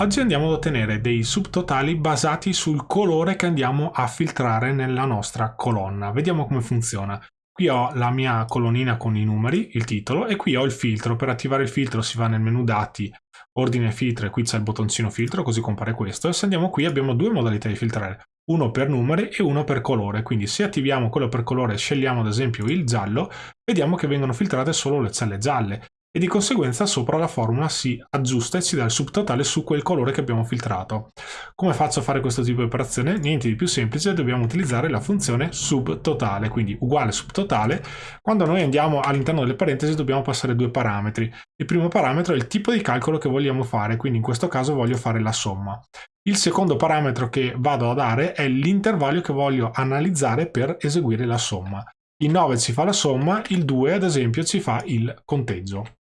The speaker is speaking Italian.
Oggi andiamo ad ottenere dei subtotali basati sul colore che andiamo a filtrare nella nostra colonna. Vediamo come funziona. Qui ho la mia colonnina con i numeri, il titolo, e qui ho il filtro. Per attivare il filtro si va nel menu dati, ordine filtro, e qui c'è il bottoncino filtro, così compare questo. E se andiamo qui abbiamo due modalità di filtrare, uno per numeri e uno per colore. Quindi se attiviamo quello per colore e scegliamo ad esempio il giallo, vediamo che vengono filtrate solo le celle gialle e di conseguenza sopra la formula si aggiusta e ci dà il subtotale su quel colore che abbiamo filtrato. Come faccio a fare questo tipo di operazione? Niente di più semplice, dobbiamo utilizzare la funzione subtotale, quindi uguale subtotale. Quando noi andiamo all'interno delle parentesi dobbiamo passare due parametri. Il primo parametro è il tipo di calcolo che vogliamo fare, quindi in questo caso voglio fare la somma. Il secondo parametro che vado a dare è l'intervallo che voglio analizzare per eseguire la somma. Il 9 ci fa la somma, il 2 ad esempio ci fa il conteggio.